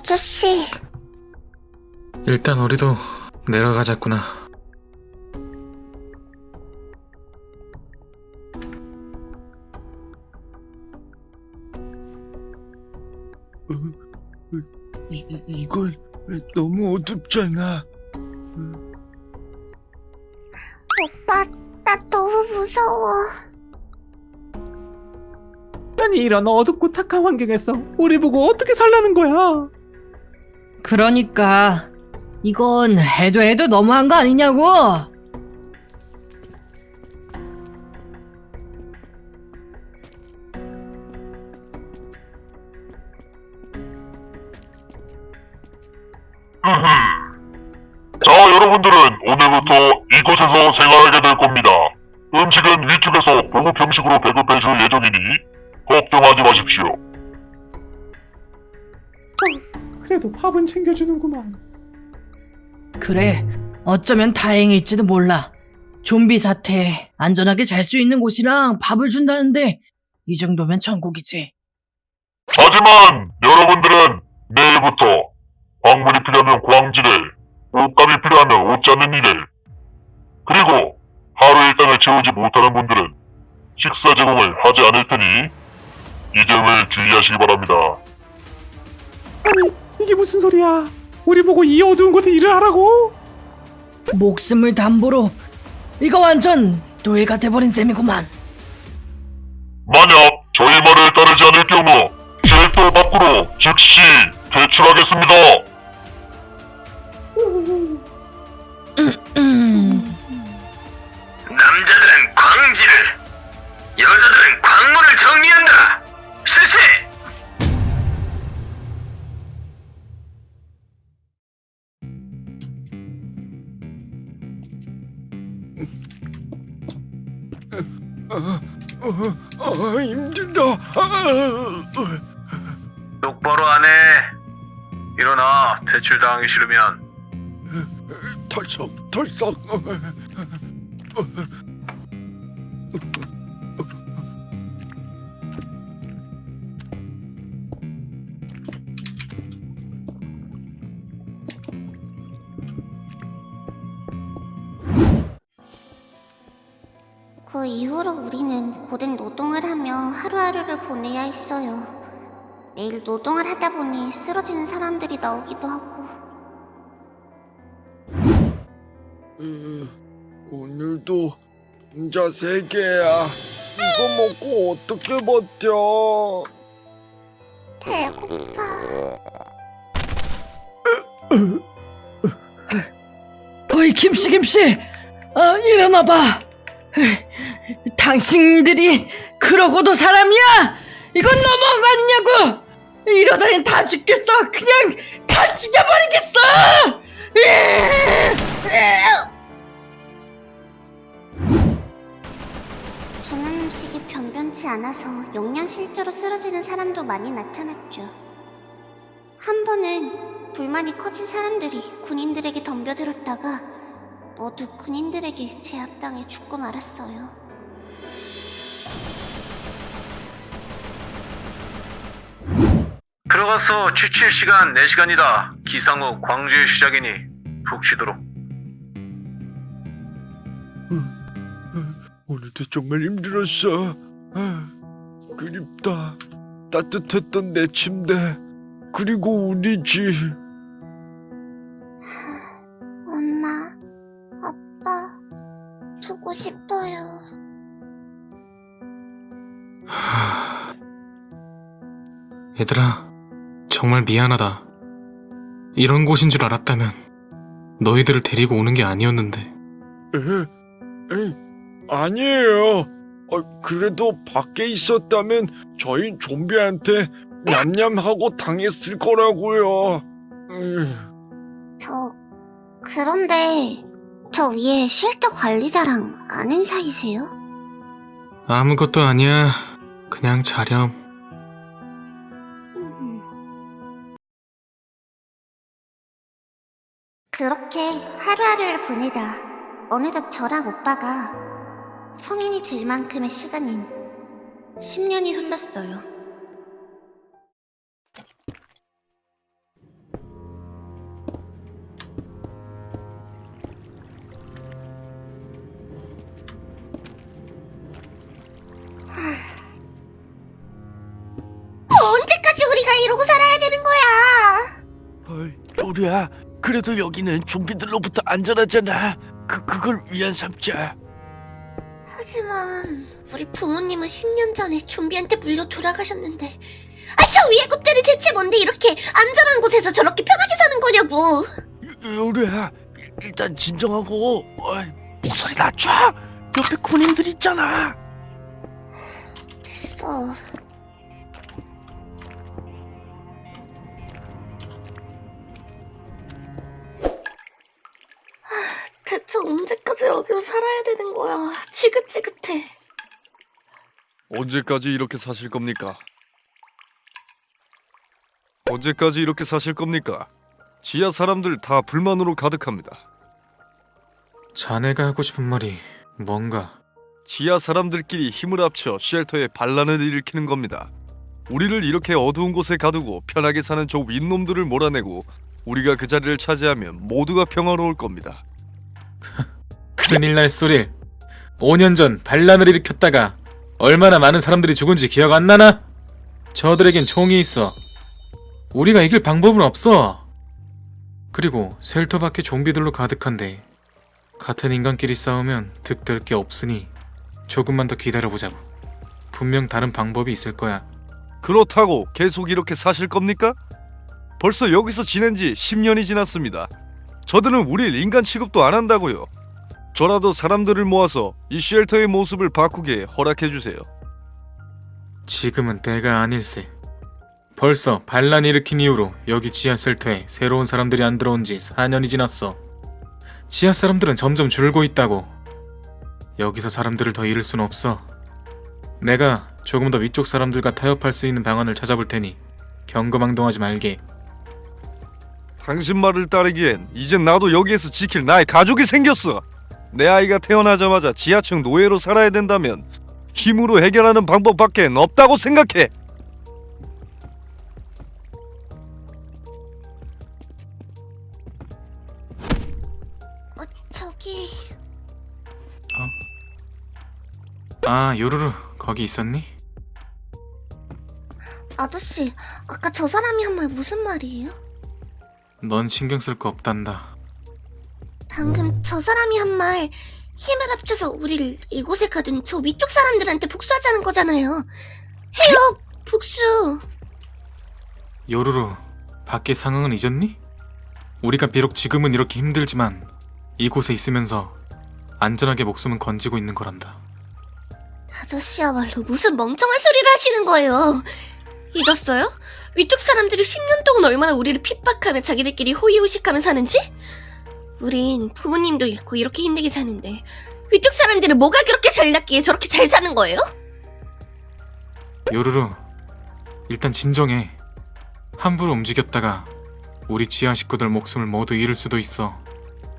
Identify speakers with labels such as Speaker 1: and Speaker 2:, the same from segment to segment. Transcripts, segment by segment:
Speaker 1: 아저씨,
Speaker 2: 일단 우리도 내려가자꾸나.
Speaker 3: 이, 이- 이건 너무 어둡잖아.
Speaker 1: 오빠, 나 너무 무서워.
Speaker 4: 아니 이런 어둡고 탁한 환경에서 우리 보고 어떻게 살라는 거야?
Speaker 5: 그러니까 이건 해도 해도 너무한 거 아니냐고.
Speaker 6: 자, 여러분들은 오늘부터 이곳에서 생활하게 될 겁니다. 음식은 위쪽에서 고급 형식으로 배급해 줄 예정이니 걱정하지 마십시오.
Speaker 4: 그래도 밥은 챙겨주는구만.
Speaker 5: 그래 어쩌면 다행일지도 몰라. 좀비 사태에 안전하게 잘 수 있는 곳이랑 밥을 준다는데 이 정도면 천국이지.
Speaker 6: 하지만 여러분들은 내일부터 광물이 필요하면 광질을, 옷감이 필요하면 옷 잡는 일을, 그리고 하루 일당을 채우지 못하는 분들은 식사 제공을 하지 않을 테니 이 점을 주의하시기 바랍니다.
Speaker 4: 아니 이게 무슨 소리야? 우리 보고 이 어두운 곳에 일을 하라고?
Speaker 5: 목숨을 담보로 이거 완전 노예가 돼버린 셈이구만.
Speaker 6: 만약 저희 말을 따르지 않을 경우 쉘터 밖으로 즉시 퇴출하겠습니다.
Speaker 5: 음,
Speaker 7: 남자들은 광질을, 여자들은 광물을 정리한다. 실시!
Speaker 3: 어, 어, 힘들어. 아,
Speaker 7: 똑바로 안 해. 일어나. 퇴출당하기 싫으면.
Speaker 3: 털썩, 털썩.
Speaker 1: 이후로 우리는 고된 노동을 하며 하루하루를 보내야 했어요. 매일 노동을 하다 보니 쓰러지는 사람들이 나오기도 하고.
Speaker 3: 으, 오늘도 혼자 세 개야. 이거 먹고 어떻게 버텨?
Speaker 1: 배고파.
Speaker 5: 어이 김씨 김씨, 아 일어나봐. 당신들이 그러고도 사람이야? 이건 너무한 거 아니냐고! 이러다니 다 죽겠어. 그냥 다 죽여버리겠어.
Speaker 1: 주는 음식이 변변치 않아서 영양실조로 쓰러지는 사람도 많이 나타났죠. 한 번은 불만이 커진 사람들이 군인들에게 덤벼들었다가 모두 군인들에게 제압당해 죽고 말았어요.
Speaker 7: 들어가서 취칠 시간 4시간이다. 기상 후 광주의 시작이니 푹 쉬도록.
Speaker 3: 오늘도 정말 힘들었어. 아, 그립다. 따뜻했던 내 침대. 그리고 우리 집.
Speaker 1: 엄마, 아빠, 보고 싶어요.
Speaker 2: 얘들아, 정말 미안하다. 이런 곳인 줄 알았다면 너희들을 데리고 오는 게 아니었는데.
Speaker 3: 에? 에이, 아니에요. 어, 그래도 밖에 있었다면 저희 좀비한테 냠냠하고 당했을 거라고요.
Speaker 1: 저, 그런데, 저 위에 쉘터 관리자랑 아는 사이세요?
Speaker 2: 아무것도 아니야. 그냥 자렴.
Speaker 1: 그렇게 하루하루를 보내다 어느덧 저랑 오빠가 성인이 될 만큼의 시간인 10년이 흘렀어요.
Speaker 8: 언제까지 우리가 이러고 살아야 되는 거야?
Speaker 9: 헐, 우리야 그래도 여기는 좀비들로부터 안전하잖아. 그 그걸 위안 삼자.
Speaker 8: 하지만 우리 부모님은 10년 전에 좀비한테 물려 돌아가셨는데 아 저 위에 것들이 대체 뭔데 이렇게 안전한 곳에서 저렇게 편하게 사는 거냐고
Speaker 9: 요- 요리야, 일- 일단 진정하고 어이, 목소리 낮춰. 옆에 군인들 있잖아.
Speaker 8: 됐어 언제까지 여기서 살아야 되는 거야 지긋지긋해
Speaker 9: 언제까지 이렇게 사실 겁니까? 언제까지 이렇게 사실 겁니까? 지하 사람들 다 불만으로 가득합니다.
Speaker 2: 자네가 하고 싶은 말이 뭔가
Speaker 9: 지하 사람들끼리 힘을 합쳐 쉘터에 반란을 일으키는 겁니다. 우리를 이렇게 어두운 곳에 가두고 편하게 사는 저 윗놈들을 몰아내고 우리가 그 자리를 차지하면 모두가 평화로울 겁니다.
Speaker 2: 큰일 날 소릴 5년 전 반란을 일으켰다가 얼마나 많은 사람들이 죽은지 기억 안 나나? 저들에겐 총이 있어 우리가 이길 방법은 없어 그리고 셀터 밖에 좀비들로 가득한데 같은 인간끼리 싸우면 득될 게 없으니 조금만 더 기다려보자고 분명 다른 방법이 있을 거야
Speaker 9: 그렇다고 계속 이렇게 사실 겁니까? 벌써 여기서 지낸 지 10년이 지났습니다. 저들은 우릴 인간 취급도 안 한다고요. 저라도 사람들을 모아서 이 쉘터의 모습을 바꾸게 허락해 주세요.
Speaker 2: 지금은 때가 아닐세. 벌써 반란 일으킨 이후로 여기 지하 셀터에 새로운 사람들이 안 들어온 지 4년이 지났어. 지하 사람들은 점점 줄고 있다고. 여기서 사람들을 더 잃을 순 없어. 내가 조금 더 위쪽 사람들과 타협할 수 있는 방안을 찾아볼 테니 경거망동하지 말게.
Speaker 9: 당신 말을 따르기엔 이젠 나도 여기에서 지킬 나의 가족이 생겼어. 내 아이가 태어나자마자 지하층 노예로 살아야 된다면 힘으로 해결하는 방법밖엔 없다고 생각해.
Speaker 8: 어 저기
Speaker 2: 아, 요루루, 거기 있었니?
Speaker 8: 아저씨 아까 저 사람이 한 말 무슨 말이에요?
Speaker 2: 넌 신경 쓸 거 없단다.
Speaker 8: 방금 저 사람이 한 말 힘을 합쳐서 우리를 이곳에 가둔 저 위쪽 사람들한테 복수하자는 거잖아요. 해요, 복수.
Speaker 2: 요루루, 밖의 상황은 잊었니? 우리가 비록 지금은 이렇게 힘들지만 이곳에 있으면서 안전하게 목숨은 건지고 있는 거란다.
Speaker 8: 아저씨야말로 무슨 멍청한 소리를 하시는 거예요. 잊었어요? 위쪽 사람들이 10년 동안 얼마나 우리를 핍박하며 자기들끼리 호의호식하며 사는지? 우린 부모님도 잃고 이렇게 힘들게 사는데 위쪽 사람들은 뭐가 그렇게 잘났기에 저렇게 잘 사는 거예요?
Speaker 2: 요루루, 일단 진정해. 함부로 움직였다가 우리 지하 식구들 목숨을 모두 잃을 수도 있어.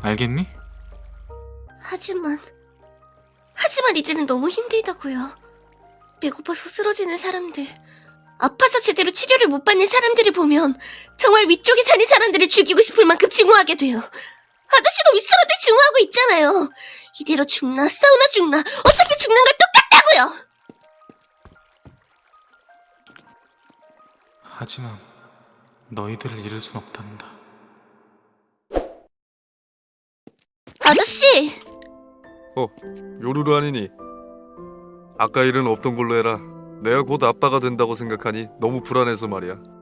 Speaker 2: 알겠니?
Speaker 8: 하지만 하지만 이제는 너무 힘들다고요. 배고파서 쓰러지는 사람들, 아파서 제대로 치료를 못 받는 사람들을 보면 정말 위쪽에 사는 사람들을 죽이고 싶을 만큼 증오하게 돼요. 아저씨도 윗사람들 증오하고 있잖아요. 이대로 죽나 싸우나 죽나 어차피 죽는 건 똑같다고요.
Speaker 2: 하지만 너희들을 잃을 순 없단다.
Speaker 8: 아저씨,
Speaker 9: 요루루 아니니? 아까 일은 없던 걸로 해라. 내가 곧 아빠가 된다고 생각하니 너무 불안해서 말이야.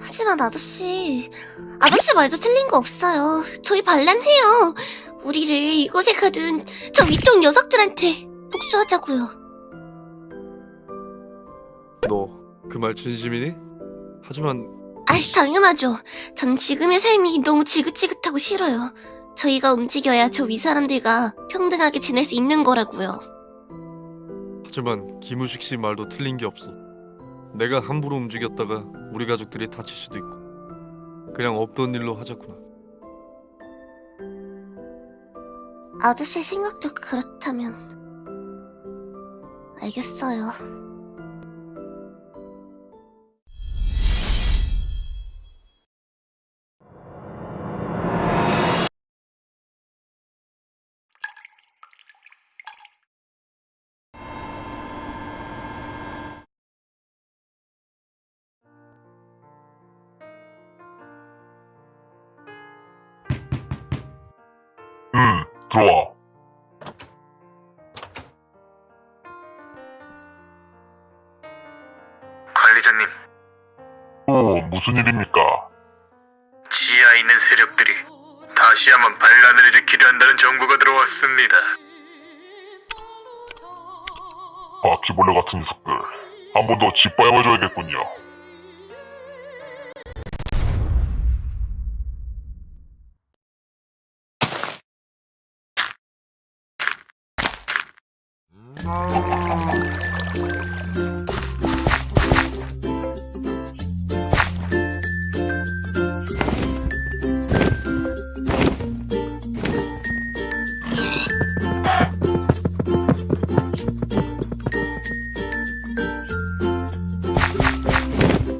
Speaker 8: 하지만 아저씨, 아저씨 말도 틀린 거 없어요. 저희 반란해요. 우리를 이곳에 가둔 저 위쪽 녀석들한테 복수하자고요.
Speaker 9: 너 그 말 진심이니? 하지만
Speaker 8: 아이, 당연하죠. 전 지금의 삶이 너무 지긋지긋하고 싫어요. 저희가 움직여야 저 윗사람들과 평등하게 지낼 수 있는 거라고요.
Speaker 9: 하지만 김우식 씨 말도 틀린 게 없어. 내가 함부로 움직였다가 우리 가족들이 다칠 수도 있고. 그냥 없던 일로 하자꾸나.
Speaker 8: 아저씨 생각도 그렇다면 알겠어요.
Speaker 6: 들어와.
Speaker 2: 관리자님,
Speaker 6: 오, 무슨 일입니까?
Speaker 2: 지하에 있는 세력들이 다시 한번 반란을 일으키려 한다는 정보가 들어왔습니다.
Speaker 6: 바퀴벌레 같은 녀석들. 한 번 더 짓밟아줘야겠군요.
Speaker 2: Oh.